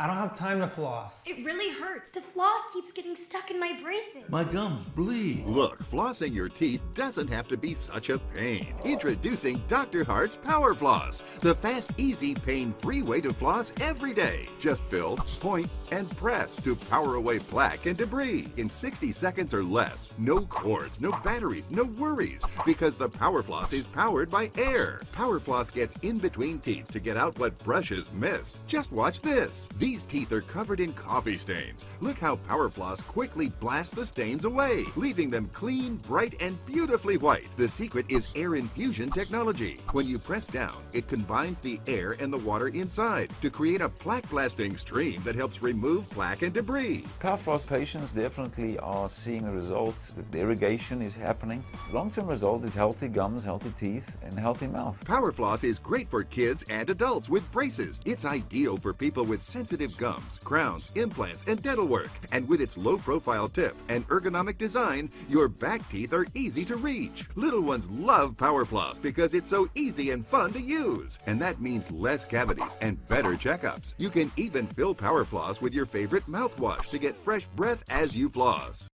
I don't have time to floss. It really hurts. The floss keeps getting stuck in my braces. My gums bleed. Look, flossing your teeth doesn't have to be such a pain. Introducing Dr. Hart's Power Floss, the fast, easy, pain-free way to floss every day. Just fill, point, and press to power away plaque and debris in 60 seconds or less. No cords, no batteries, no worries, because the Power Floss is powered by air. Power Floss gets in between teeth to get out what brushes miss. Just watch this. These teeth are covered in coffee stains. Look how Power Floss quickly blasts the stains away, leaving them clean, bright, and beautifully white. The secret is air infusion technology. When you press down, it combines the air and the water inside to create a plaque blasting stream that helps remove plaque and debris. Power Floss patients definitely are seeing results. The irrigation is happening. Long-term result is healthy gums, healthy teeth, and healthy mouth. Power Floss is great for kids and adults with braces. It's ideal for people with sensitive gums, crowns, implants, and dental work. And with its low-profile tip and ergonomic design, your back teeth are easy to reach. Little ones love Power Floss because it's so easy and fun to use. And that means less cavities and better checkups. You can even fill Power Floss with your favorite mouthwash to get fresh breath as you floss.